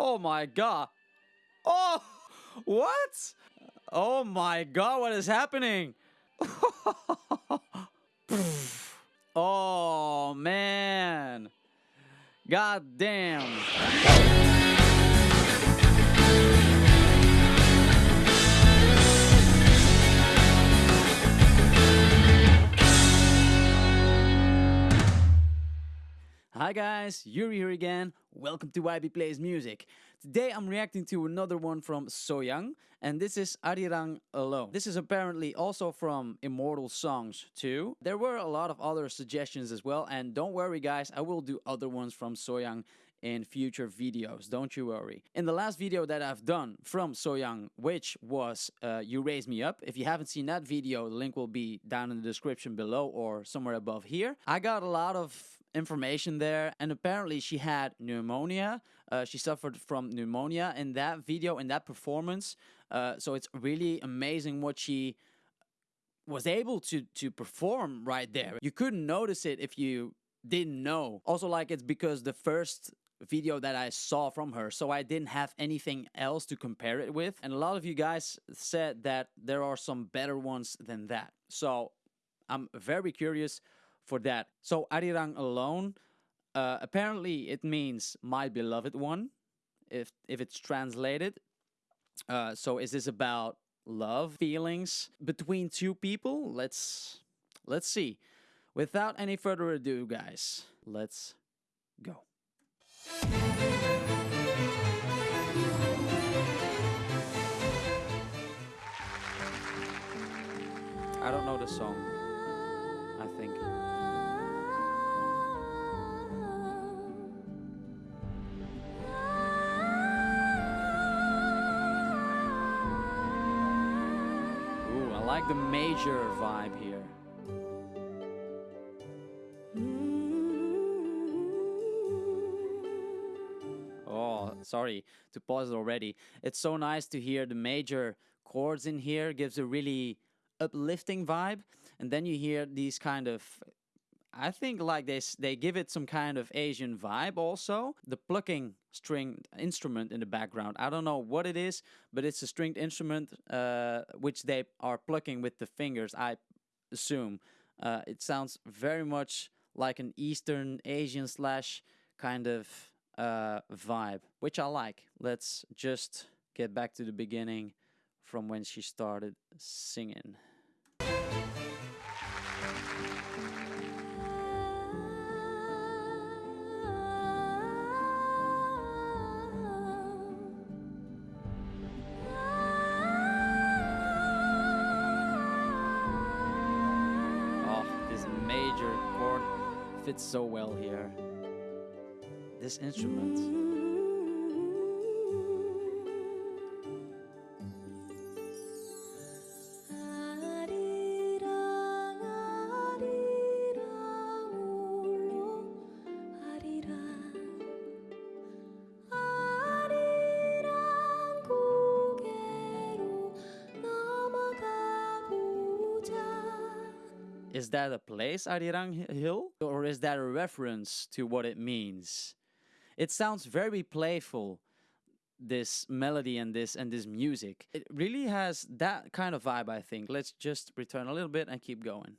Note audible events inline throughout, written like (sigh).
Oh my god. Oh, (laughs) what? Oh my god, what is happening? (laughs) oh man. God damn. Hi guys, Yuri here again. Welcome to YB Plays Music. Today I'm reacting to another one from Sohyang, and this is Arirang Alone. This is apparently also from Immortal Songs too. There were a lot of other suggestions as well, and don't worry guys, I will do other ones from Sohyang in future videos, don't you worry. In the last video that I've done from Sohyang, which was uh, You Raise Me Up, if you haven't seen that video, the link will be down in the description below or somewhere above here. I got a lot of information there and apparently she had pneumonia uh, she suffered from pneumonia in that video in that performance uh, so it's really amazing what she was able to to perform right there you couldn't notice it if you didn't know also like it's because the first video that I saw from her, so I didn't have anything else to compare it with. And a lot of you guys said that there are some better ones than that. So I'm very curious for that. So Arirang alone, uh, apparently it means my beloved one, if if it's translated. Uh, so is this about love, feelings between two people? Let's let's see. Without any further ado, guys, let's go. I don't know the song. The major vibe here. Oh, sorry to pause it already. It's so nice to hear the major chords in here. Gives a really uplifting vibe, and then you hear these kind of. I think like this, they give it some kind of Asian vibe. Also, the plucking string instrument in the background. I don't know what it is, but it's a stringed instrument uh, which they are plucking with the fingers. I assume uh, it sounds very much like an Eastern Asian slash kind of uh, vibe, which I like. Let's just get back to the beginning from when she started singing. Fits so well here. This instrument. Is that a place, Arirang Hill? Or is that a reference to what it means? It sounds very playful, this melody and this and this music. It really has that kind of vibe, I think. Let's just return a little bit and keep going.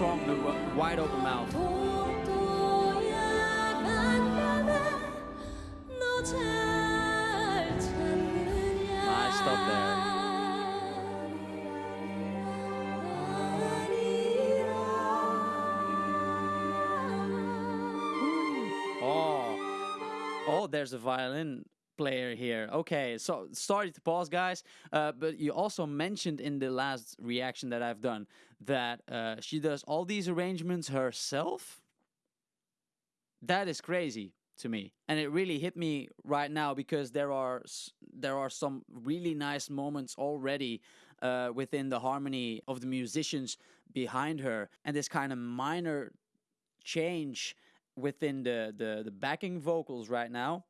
strong, the wide open mouth. Stop there. Oh, oh, there's a violin player here. Okay, so sorry to pause, guys. Uh, but you also mentioned in the last reaction that I've done that uh, she does all these arrangements herself. That is crazy to me, and it really hit me right now because there are there are some really nice moments already uh, within the harmony of the musicians behind her, and this kind of minor change within the, the the backing vocals right now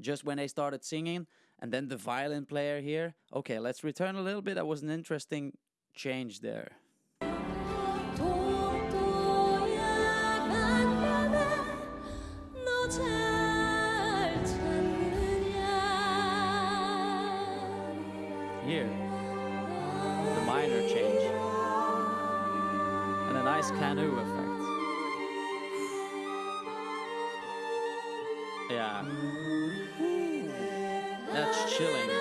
just when they started singing and then the violin player here. Okay let's return a little bit. That was an interesting change there. Here the minor change. And a nice canoe effect. Yeah chilling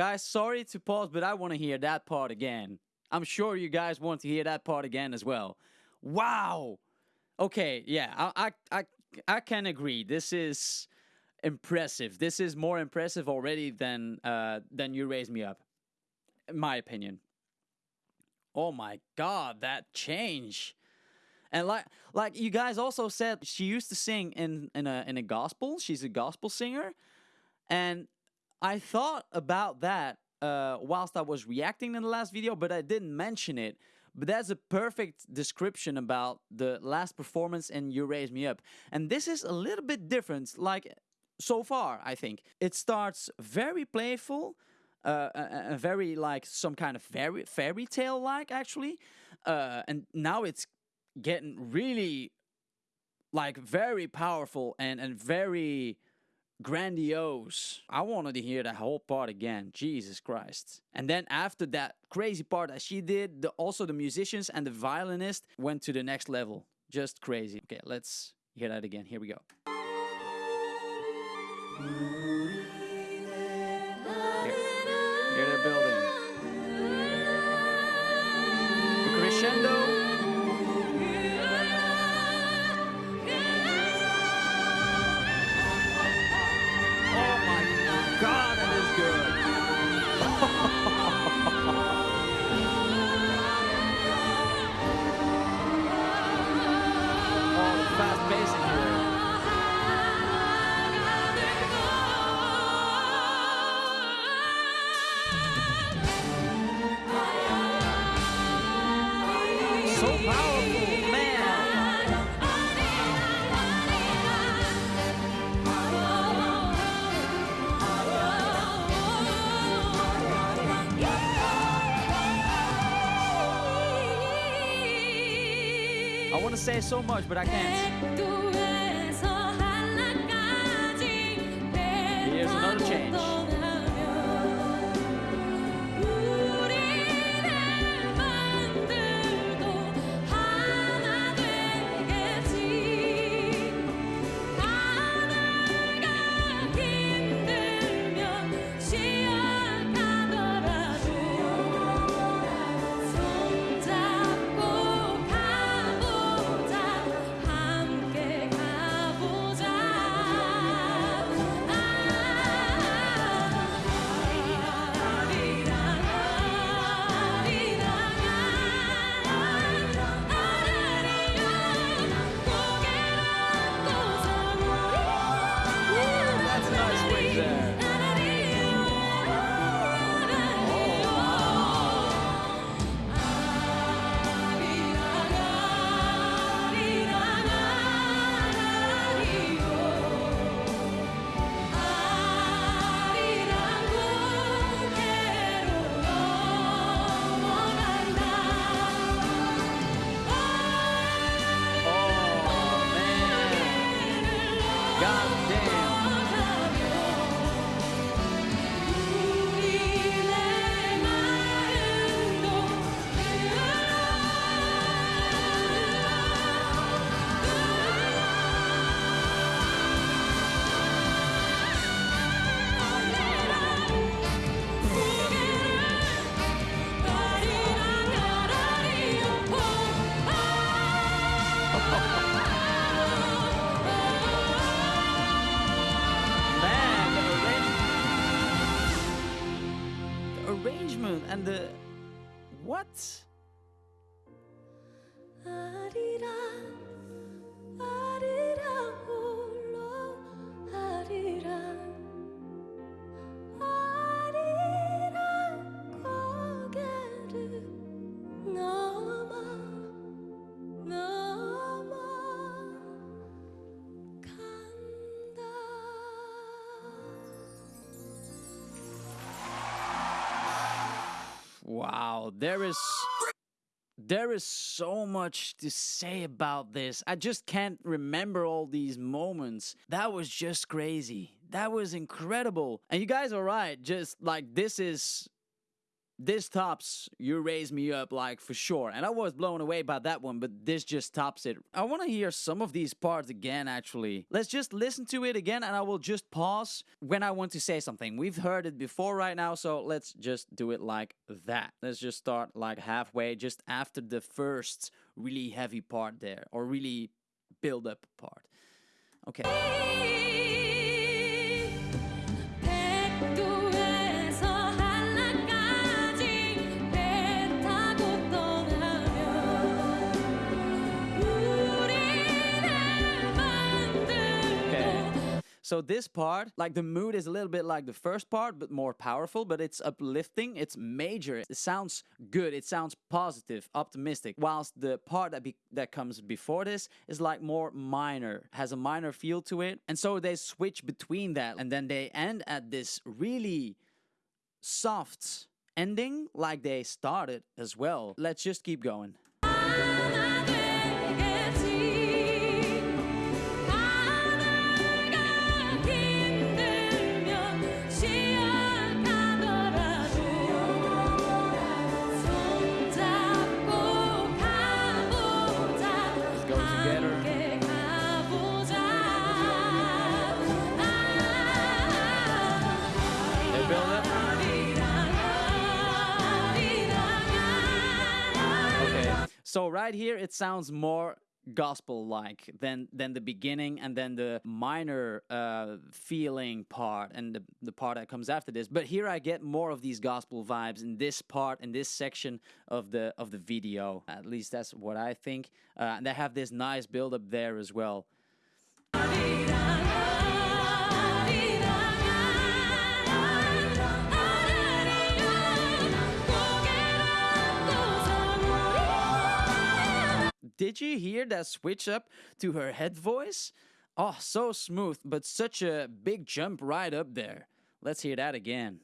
Guys, sorry to pause, but I want to hear that part again. I'm sure you guys want to hear that part again as well. Wow. Okay, yeah, I I I, I can agree. This is impressive. This is more impressive already than uh than you raise me up. In my opinion. Oh my god, that change. And like like you guys also said she used to sing in in a in a gospel. She's a gospel singer. And I thought about that uh, whilst I was reacting in the last video, but I didn't mention it. But that's a perfect description about the last performance in You Raise Me Up. And this is a little bit different, like so far, I think. It starts very playful, uh, a very like some kind of fairy, fairy tale like, actually. Uh, and now it's getting really like very powerful and, and very grandiose. I wanted to hear that whole part again. Jesus Christ. And then after that crazy part that she did, the, also the musicians and the violinist went to the next level. Just crazy. Okay, let's hear that again. Here we go. I want to say so much, but I can't. Here's another change. The Wow, there is there is so much to say about this. I just can't remember all these moments. That was just crazy. That was incredible. And you guys are right. Just like this is this tops you raise me up like for sure. And i was blown away by that one but this just tops it. I want to hear some of these parts again actually. Let's just listen to it again and i will just pause when i want to say something. We've heard it before right now so let's just do it like that. Let's just start like halfway just after the first really heavy part there or really build up part. Okay So this part, like the mood is a little bit like the first part, but more powerful, but it's uplifting, it's major. It sounds good, it sounds positive, optimistic. Whilst the part that be- that comes before this is like more minor, has a minor feel to it. And so they switch between that and then they end at this really soft ending like they started as well. Let's just keep going. So right here it sounds more gospel like than than the beginning and then the minor uh feeling part and the, the part that comes after this. But here i get more of these gospel vibes in this part in this section of the of the video. At least that's what i think. Uh, and they have this nice build up there as well Did you hear that switch up to her head voice? Oh, so smooth, but such a big jump right up there. Let's hear that again.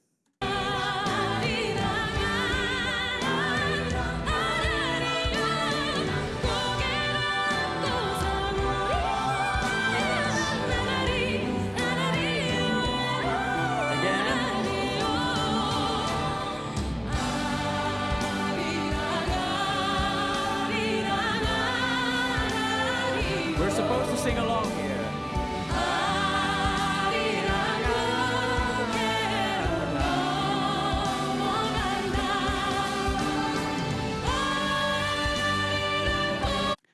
We're supposed to sing along here.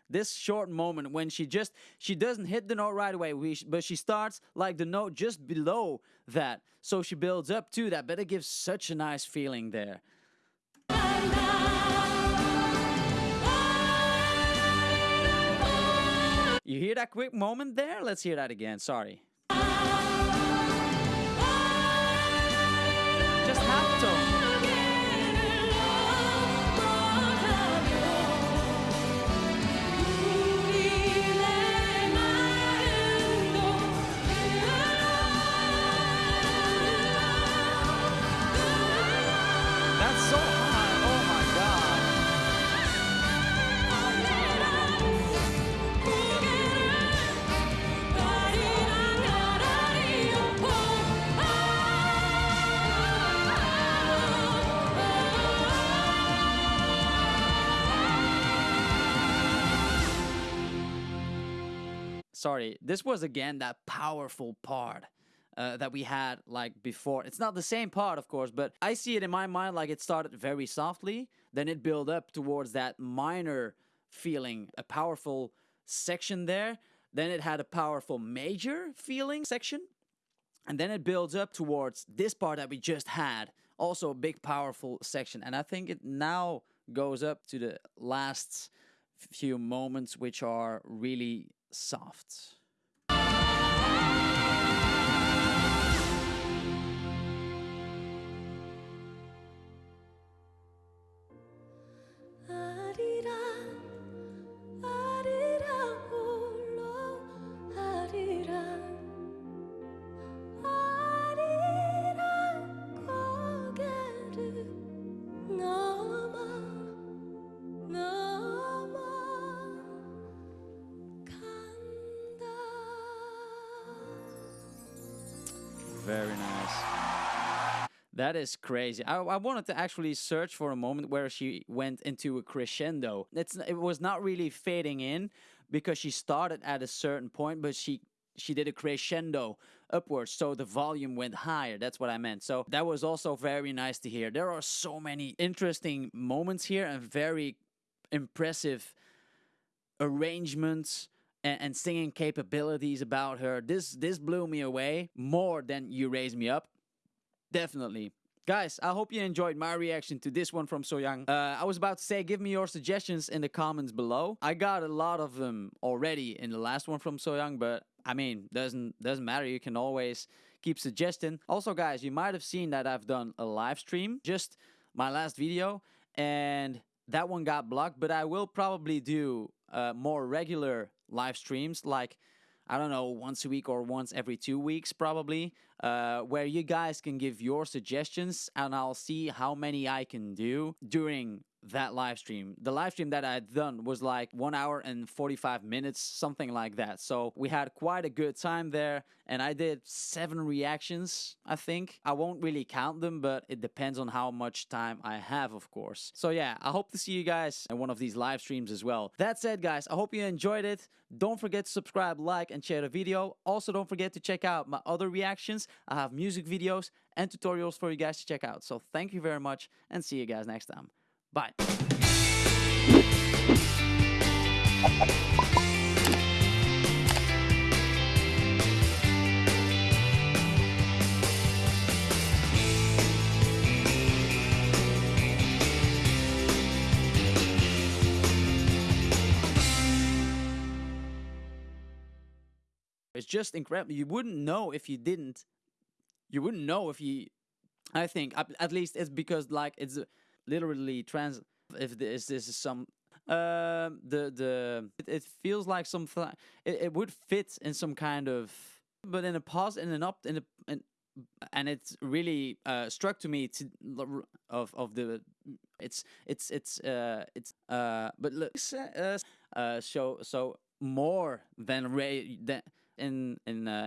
This short moment when she just she doesn't hit the note right away, but she starts like the note just below that, so she builds up to that. But it gives such a nice feeling there. You hear that quick moment there? Let's hear that again. Sorry. Sorry, this was again that powerful part. Uh, that we had like before. It's not the same part, of course, but I see it in my mind like it started very softly, then it built up towards that minor feeling, a powerful section there. Then it had a powerful major feeling section, and then it builds up towards this part that we just had Also a big powerful section and I think it now goes up to the last few moments which are really soft. That is crazy. I, I wanted to actually search for a moment where she went into a crescendo. It's it was not really fading in because she started at a certain point, but she she did a crescendo upwards, so the volume went higher. That's what I meant. So that was also very nice to hear. There are so many interesting moments here and very impressive arrangements and, and singing capabilities about her. This this blew me away more than you raise me up. Definitely. Guys, I hope you enjoyed my reaction to this one from Sohyang. Uh, I was about to say, give me your suggestions in the comments below. I got a lot of them already in the last one from Sohyang, but I mean, doesn't doesn't matter. You can always keep suggesting. Also, guys, you might have seen that I've done a live stream, just my last video, and that one got blocked. But I will probably do uh, more regular live streams, like I don't know, once a week or once every two weeks, probably, uh, where you guys can give your suggestions and I'll see how many I can do during that live stream. The live stream that I had done was like one hour and 45 minutes, something like that. So we had quite a good time there, and I did seven reactions, I think. I won't really count them, but it depends on how much time I have, of course. So yeah, I hope to see you guys in one of these live streams as well. That said, guys, I hope you enjoyed it. Don't forget to subscribe, like, and share the video. Also, don't forget to check out my other reactions. I have music videos and tutorials for you guys to check out. So thank you very much, and see you guys next time. Bye. It's just incredible. You wouldn't know if you didn't. You wouldn't know if you. I think at, least it's because like it's literally trans. If this this is some um the the it, it feels like something it, it would fit in some kind of but in a pause in an up in a in, and it's really uh, struck to me to of of the it's it's it's uh it's uh but look uh, uh so so more than Ray than in in uh,